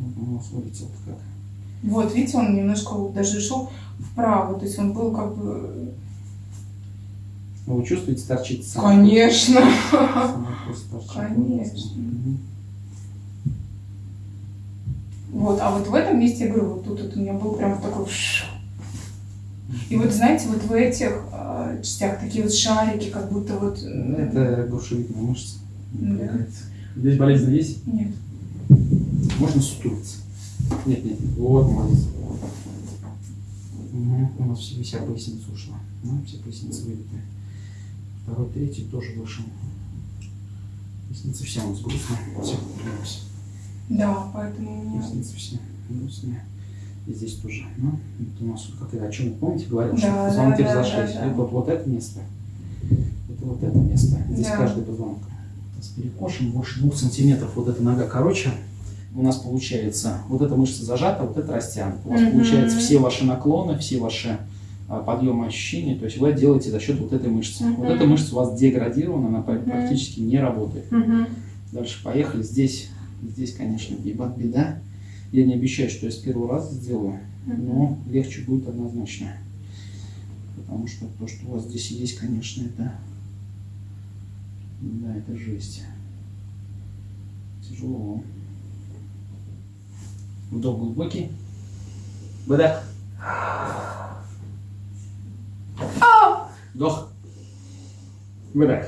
у нас вылетел как. Вот, видите, он немножко вот даже шел вправо, то есть он был как бы... Ну, вы чувствуете, торчит сам? Конечно. Сам торчит. Конечно. Вот, а вот в этом месте, я говорю, вот тут вот у меня был прям такой... И вот, знаете, вот в этих э, частях такие вот шарики, как будто вот... Это грушевидная мышца. Да. Здесь болезнь есть? Нет. Можно сутулиться. Нет, нет, нет. Вот, молодец. Угу. У нас все, вся поясница ушла. Ну, все поясницы вылетые. Второй, третий тоже вышел. Поясница вся у нас грустная. Все, вернемся. Да, поэтому у меня... Поясница вся грустная. И здесь тоже. Ну, это у нас как я о чем помните, говорил, Да, что да, позвонки да, разошлись. да, да. Это вот, вот это место. Это вот это место. Здесь Да. каждый позвонок. С перекошем больше двух сантиметров. Вот эта нога короче. У нас получается, вот эта мышца зажата, вот это растянута. У вас Мгм. получается все ваши наклоны, все ваши а, подъемы ощущения, то есть вы делаете за счет вот этой мышцы. Вот Мгм. эта мышца у вас деградирована, она Мгм. практически не работает. Мгм. Дальше поехали. Здесь, здесь, конечно, беда, беда. Я не обещаю, что я с первого раза сделаю, но легче будет однозначно. Потому что то, что у вас здесь есть, конечно, это... Да, это жесть. Тяжело. Вдох глубокий. Выдох. Вдох. Выдох.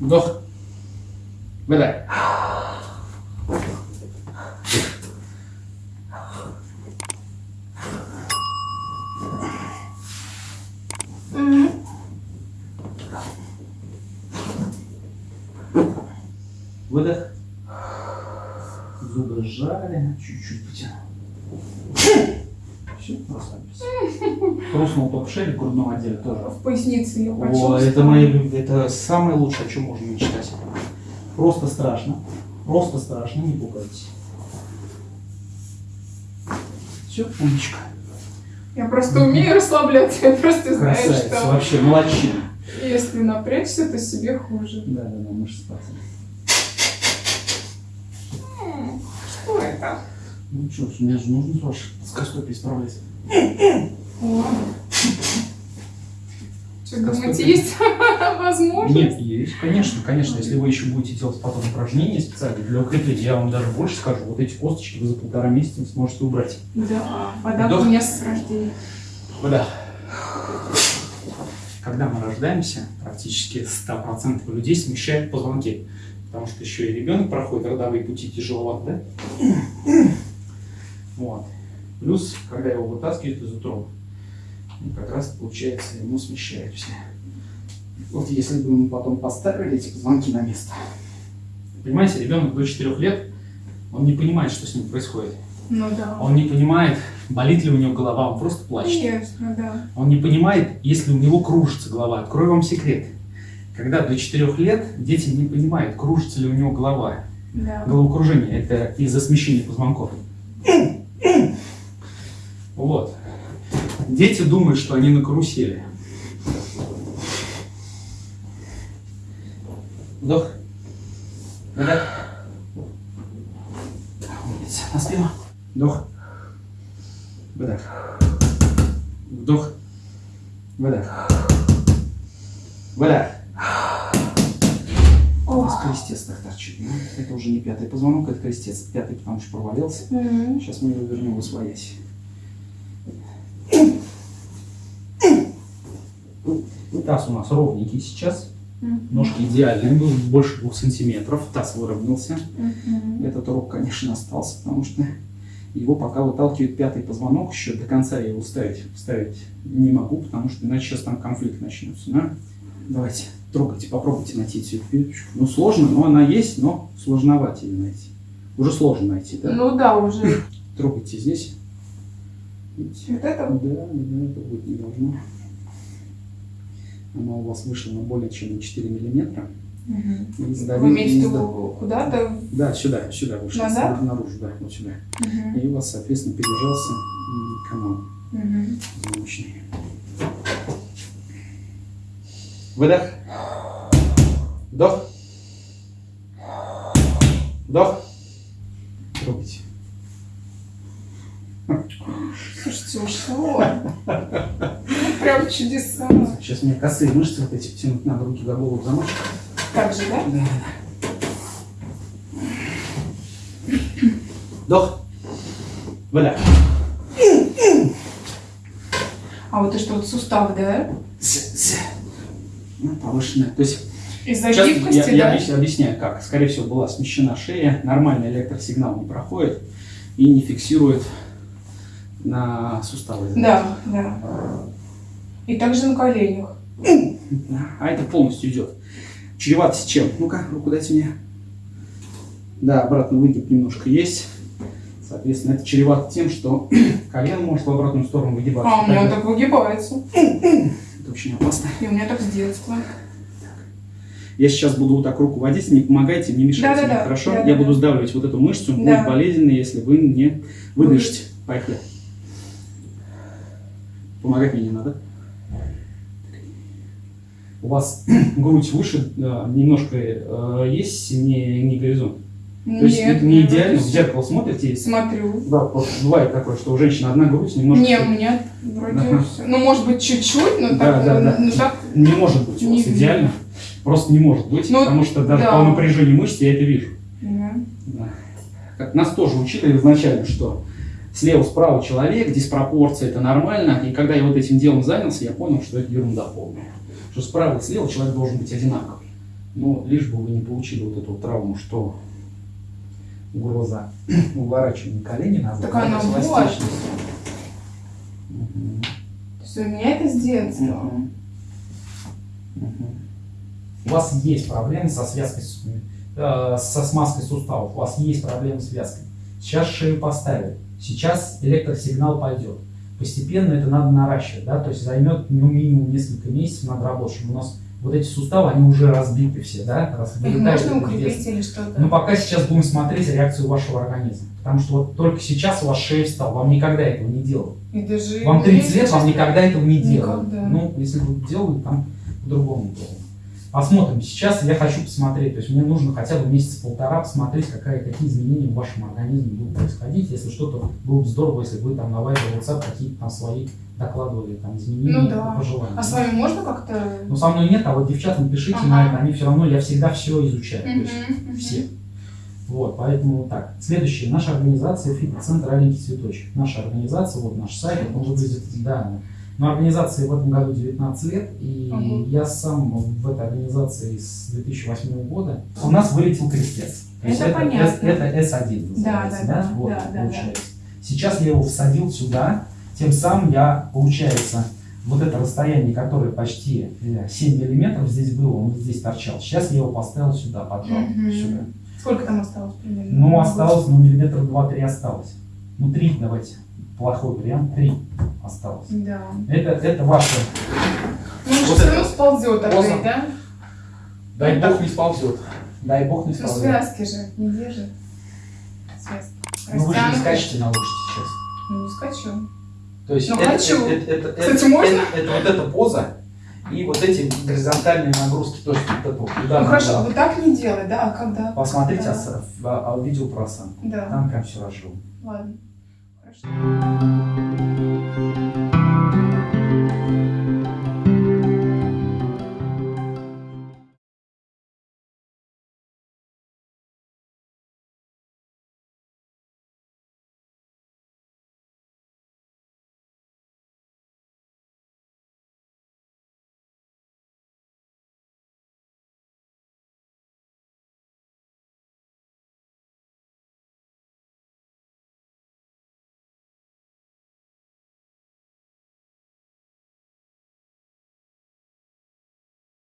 Вдох. Выдох. Выдох. Чуть-чуть потянул. Все, расслабились. Хрустнул только в шее в грудном отделе тоже. В пояснице я О, почувствовала. это мои это самое лучшее, о чем можно мечтать. Просто страшно. Просто страшно, не пугайтесь. Все, умничка. Я просто умею расслабляться, я просто знаю, Красавица, что вообще, молодчина. если напрячься, то себе хуже. Да, да, да, мышцы спасибо. М, Что это? Ну что, мне же нужно ваш плоскостопие исправлять. О. Что, думаете, есть возможность? Нет, есть, конечно, конечно. Если вы еще будете делать потом упражнения специально для укрепления, я вам даже больше скажу, вот эти косточки вы за полтора месяца сможете убрать. Да, вода Вдох. у меня с рождения. Вода. Когда мы рождаемся, практически 100% людей смещают позвонки. Потому что еще и ребенок проходит родовые пути тяжеловато, да? Вот. Плюс, когда его вытаскивают из утробы, ну, как раз получается, ему смещают все. Вот если бы мы потом поставили эти позвонки на место. Понимаете, ребенок до 4 лет, он не понимает, что с ним происходит. Ну да. Он не понимает, болит ли у него голова, он просто плачет. Конечно, да. Он не понимает, если у него кружится голова. Открою вам секрет. Когда до 4 лет дети не понимают, кружится ли у него голова. Да. Головокружение – это из-за смещения позвонков. Вот. Дети думают, что они на карусели. Вдох. Выдох. Умница. На спину. Вдох. У нас крестец так торчит. Ну, это уже не пятый позвонок, это крестец. Пятый, потому что провалился. Мгм. Сейчас мы его вернем в освоясь. Таз у нас ровненький сейчас. Ножки идеальные, был больше двух сантиметров. Таз выровнялся. Мгм. Этот урок, конечно, остался, потому что его пока выталкивает пятый позвонок, еще до конца я его ставить, вставить не могу, потому что иначе сейчас там конфликт начнется. Да? Давайте, трогайте, попробуйте найти эту пилочку. Ну, сложно, но она есть, но сложновато ее найти. Уже сложно найти, да? Ну да, уже. Трогайте здесь. Видите? Вот это? Да, да, это будет не должно. Она у вас вышла на более чем на 4 миллиметра. Мгм. И Вы сдавили- имеете в и сда- виду куда-то? Да, сюда, сюда вышла, Назад? наружу, да, вот сюда. Мгм. И у вас, соответственно, пережался канал звучный. Выдох. Вдох. Вдох. Трогайте. Слушайте, ушло. Прям чудеса. Сейчас мне косые мышцы вот эти тянуть надо, руки до голову замочить. Так же, да? Да. Вдох. Выдох. А вот это что, вот сустав, да? С- с. Ну, повышенная. То есть Из-за гибкости, я, я да? объяс- объясняю, как. Скорее всего, была смещена шея, нормальный электросигнал не проходит и не фиксирует на суставы. Да, да. И также на коленях. А это полностью идет. Чревато с чем? Ну-ка, руку дайте мне. Да, обратно выгиб немножко есть. Соответственно, это чревато тем, что колено может в обратную сторону выгибаться. А, у меня так выгибается. Это очень опасно. И у меня так с детства. Я сейчас буду вот так руку водить, не помогайте, не мешайте Да-да-да, мне, хорошо? да-да-да. Я буду сдавливать вот эту мышцу, Да. будет болезненно, если вы не выдышите. Поехали. Помогать мне не надо. У вас грудь выше, э, немножко э, есть не, не горизонт. То есть это не идеально, в зеркало смотрите, и- Смотрю. да, просто бывает такое, что у женщины одна грудь немножко... Не, у меня вроде Ага. все. Ну, может быть, чуть-чуть, но Да, так, да, да. ну, так Не может быть у вас идеально. Просто не может быть, Ну, потому что даже да. по напряжению мышц я это вижу. да. Да. Как нас тоже учили изначально, что слева-справа человек, диспропорция это нормально. И когда я вот этим делом занялся, я понял, что это ерунда полная. Что справа и слева человек должен быть одинаковый. Но лишь бы вы не получили вот эту травму, что угроза уворачивания колени назад. Так она вот. Мгм. То есть у меня это с детства. Мгм. Мгм. У вас есть проблемы со связкой, э, со смазкой суставов, у вас есть проблемы с связкой. Сейчас шею поставили, сейчас электросигнал пойдет. Постепенно это надо наращивать, да, то есть займет ну, минимум несколько месяцев надо работать, чтобы у нас вот эти суставы, они уже разбиты все, да, раз Их можно укрепить или что-то? Но пока сейчас будем смотреть реакцию вашего организма. Потому что вот только сейчас у вас шея встала, вам никогда этого не делали. И даже... Вам ну, 30 если лет, вам никогда этого не. Никогда. Ну, если бы делали, там по-другому было. Посмотрим. Сейчас я хочу посмотреть, то есть мне нужно хотя бы месяца-полтора посмотреть, какая, какие изменения в вашем организме будут происходить. Если что-то было бы здорово, если бы вы там на Viber, WhatsApp какие-то там свои докладывали там изменения, Ну да. пожелания. А с вами можно как-то... Ну, со мной нет, а вот девчатам пишите Ага. на это, они все равно, я всегда все изучаю. То есть мгм. все. Вот, поэтому так. Следующее. Наша организация фитнес-центр «Аленький цветочек». Наша организация, вот наш сайт, он выглядит, да. Но организации в этом году 19 лет, и Ага. я сам в этой организации с 2008 года. У нас вылетел крестец. То есть Это понятно. Это, S1 называется, Да, да, да, Вот, да, да, получается. Сейчас я его всадил сюда, тем самым я, получается, вот это расстояние, которое почти э, 7 миллиметров здесь было, он здесь торчал. Сейчас я его поставил сюда, поджал, Мгм. сюда. Сколько там осталось примерно? Ну, осталось, ну, миллиметров два-три осталось. Ну, три давайте. Плохой вариант, три осталось. Да. Это, это ваше. Ну, Вот все равно сползет опять, да? Дай бог не сползет. Дай бог не Ну, сползет. связки же не держит. Связки. Ну, вы же не скачете на лошади сейчас. Ну, не скачу. То есть Ну, это, хочу. это, это, это, Кстати, это- можно? это- это вот эта поза и вот эти горизонтальные нагрузки, то есть вот это вот Ну, хорошо, вот так не делай, да? А когда? Посмотрите Да. а- а видео про осанку. Да. Там прям все разжил. Ладно. Хорошо.